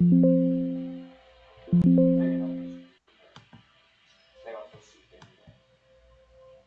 내가 볼수 있겠는데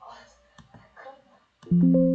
아, 그럼요.